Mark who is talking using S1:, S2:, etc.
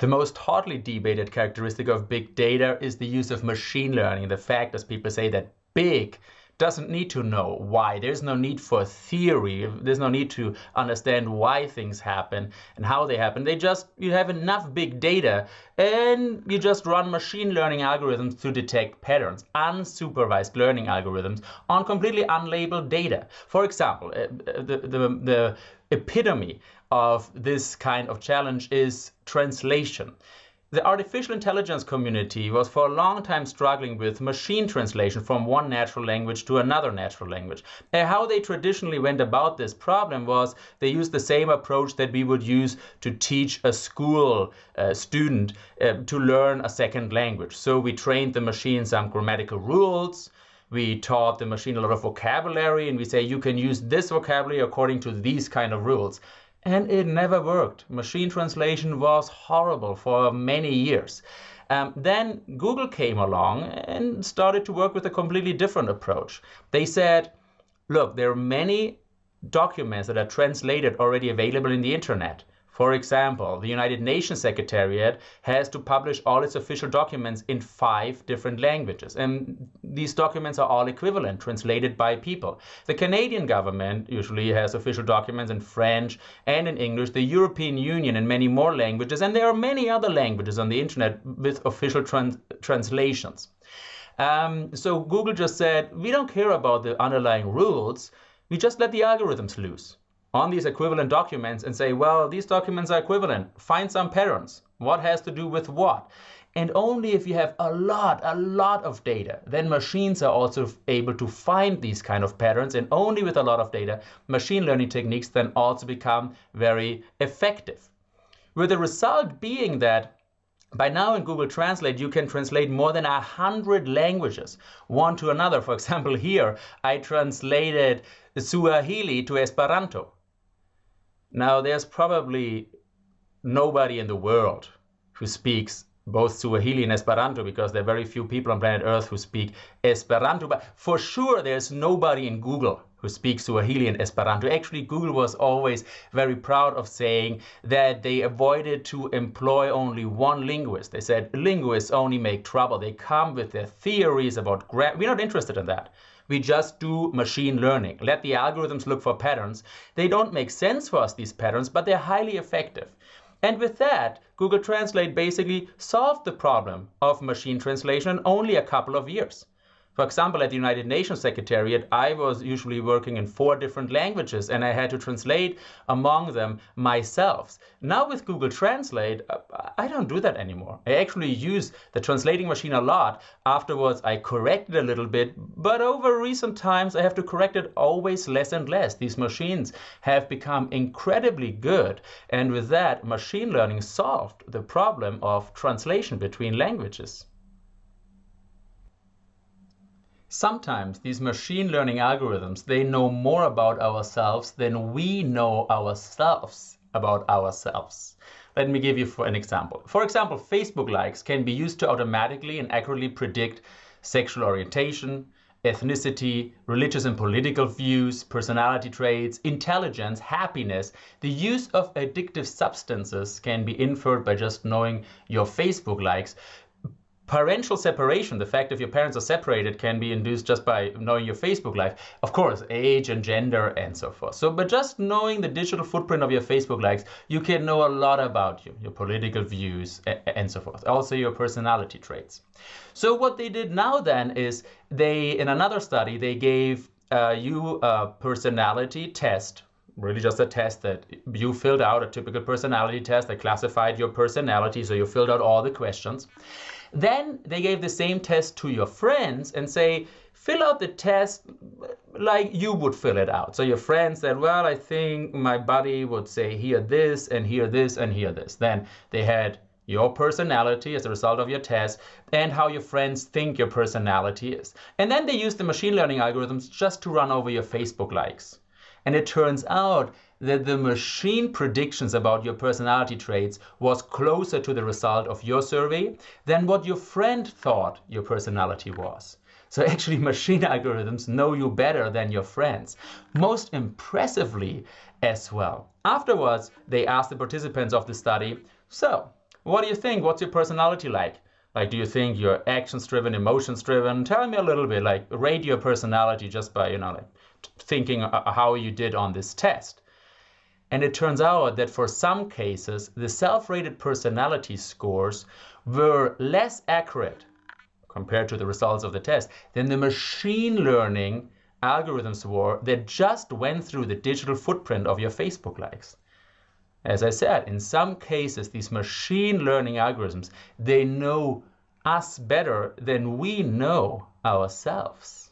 S1: The most hotly debated characteristic of big data is the use of machine learning. The fact, as people say, that big doesn't need to know why. There's no need for theory. There's no need to understand why things happen and how they happen. They just, you have enough big data and you just run machine learning algorithms to detect patterns, unsupervised learning algorithms on completely unlabeled data. For example, uh, the, the, the epitome of this kind of challenge is translation. The artificial intelligence community was for a long time struggling with machine translation from one natural language to another natural language. And how they traditionally went about this problem was they used the same approach that we would use to teach a school uh, student uh, to learn a second language. So we trained the machine some grammatical rules, we taught the machine a lot of vocabulary and we say you can use this vocabulary according to these kind of rules and it never worked. Machine translation was horrible for many years. Um, then Google came along and started to work with a completely different approach. They said, look, there are many documents that are translated already available in the internet. For example, the United Nations Secretariat has to publish all its official documents in five different languages. And these documents are all equivalent, translated by people. The Canadian government usually has official documents in French and in English, the European Union in many more languages, and there are many other languages on the internet with official trans translations. Um, so Google just said, we don't care about the underlying rules, we just let the algorithms loose on these equivalent documents and say, well, these documents are equivalent. Find some patterns. What has to do with what? And only if you have a lot, a lot of data, then machines are also able to find these kind of patterns. And only with a lot of data, machine learning techniques then also become very effective. With the result being that by now in Google Translate, you can translate more than a hundred languages, one to another. For example, here, I translated Swahili to Esperanto. Now, there's probably nobody in the world who speaks both Swahili and Esperanto because there are very few people on planet Earth who speak Esperanto. But for sure, there's nobody in Google who speaks Swahili and Esperanto. Actually, Google was always very proud of saying that they avoided to employ only one linguist. They said linguists only make trouble. They come with their theories about grammar. We're not interested in that. We just do machine learning. Let the algorithms look for patterns. They don't make sense for us, these patterns, but they're highly effective. And with that, Google Translate basically solved the problem of machine translation in only a couple of years. For example, at the United Nations Secretariat, I was usually working in four different languages and I had to translate among them myself. Now with Google Translate, uh, I don't do that anymore. I actually use the translating machine a lot. Afterwards, I correct it a little bit, but over recent times, I have to correct it always less and less. These machines have become incredibly good. And with that, machine learning solved the problem of translation between languages. Sometimes these machine learning algorithms, they know more about ourselves than we know ourselves about ourselves. Let me give you for an example. For example, Facebook likes can be used to automatically and accurately predict sexual orientation, ethnicity, religious and political views, personality traits, intelligence, happiness. The use of addictive substances can be inferred by just knowing your Facebook likes parental separation, the fact if your parents are separated can be induced just by knowing your Facebook life. Of course, age and gender and so forth. So, but just knowing the digital footprint of your Facebook likes, you can know a lot about you, your political views and so forth. Also your personality traits. So what they did now then is they, in another study, they gave uh, you a personality test really just a test that you filled out a typical personality test that classified your personality so you filled out all the questions then they gave the same test to your friends and say, fill out the test like you would fill it out. So your friend said, well, I think my buddy would say here this and here this and here this. Then they had your personality as a result of your test and how your friends think your personality is. And then they used the machine learning algorithms just to run over your Facebook likes. And it turns out that the machine predictions about your personality traits was closer to the result of your survey than what your friend thought your personality was. So actually machine algorithms know you better than your friends. Most impressively as well. Afterwards, they asked the participants of the study, so what do you think? What's your personality like? Like, do you think you're actions driven, emotions driven? Tell me a little bit, like, rate your personality just by, you know, like thinking uh, uh, how you did on this test. And it turns out that for some cases, the self rated personality scores were less accurate compared to the results of the test than the machine learning algorithms were that just went through the digital footprint of your Facebook likes. As I said, in some cases, these machine learning algorithms, they know us better than we know ourselves.